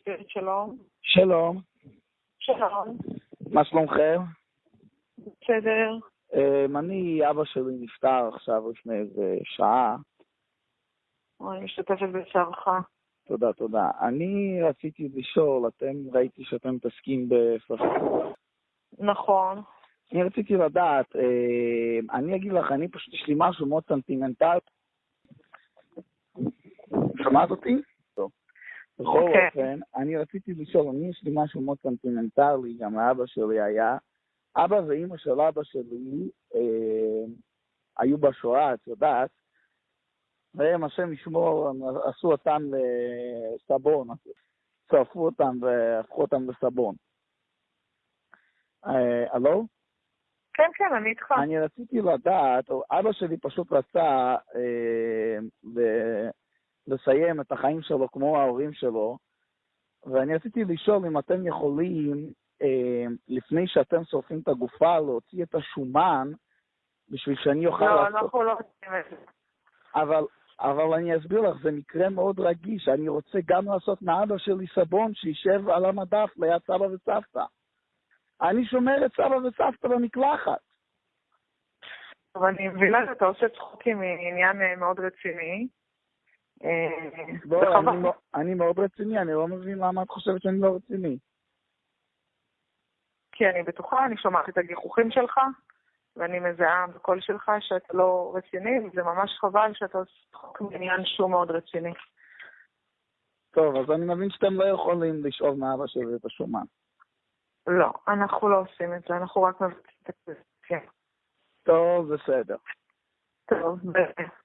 ספיריט שלום. שלום, שלום. מה שלומכם? בסדר. אמ, אני, אבא שלי נפטר עכשיו לפני איזה שעה. אני משתתפת בצערך. תודה, תודה. אני רציתי לשאול, אתם, ראיתי שאתם מתעסקים בספרות. נכון. אני רציתי לדעת, אמ, אני אגיד לך, אני פשוט, יש לי משהו מאוד סנטימנטל. שמעת אותי? בכל אוקיי. אופן, אני רציתי לשאול, אני יש לי משהו מאוד סנטימנטלי, גם לאבא שלי היה. אבא ואימא של אבא שלי אה, היו בשואה, את יודעת, והם, השם ישמור, עשו אותם לסבון, צרפו אותם והפכו אותם לסבון. אה, הלו? כן, כן, אני איתך. אני רציתי לדעת, אבא שלי פשוט רצה אה, לסיים את החיים שלו כמו ההורים שלו, ואני רציתי לשאול אם אתם יכולים, אה, לפני שאתם שורפים את הגופה, להוציא את השומן, בשביל שאני אוכל לא, לעשות... אנחנו לא עושים את זה. אבל, אבל אני אסביר לך, זה מקרה מאוד רגיש. אני רוצה גם לעשות מאבא שלי סבון שישב על המדף ליד סבא וסבתא. אני שומר את סבא וסבתא במקלחת. אבל אני מבינה שאתה עושה צחוקים מעניין מאוד רציני. וחבל. אני, אני מאוד רציני, אני לא מבין למה את חושבת שאני לא רציני. כי אני בטוחה, אני שומעת את הגיחוכים שלך, ואני מזהה בקול שלך שאתה לא רציני, וזה ממש חבל שאתה עושה צחוק מעניין שהוא מאוד רציני. טוב, אז אני מבין שאתם לא יכולים לשאוב מאבא שלי את השומן. לא, אנחנו לא עושים את זה, אנחנו רק מבצעים את זה. כן. טוב, בסדר. טוב, ב-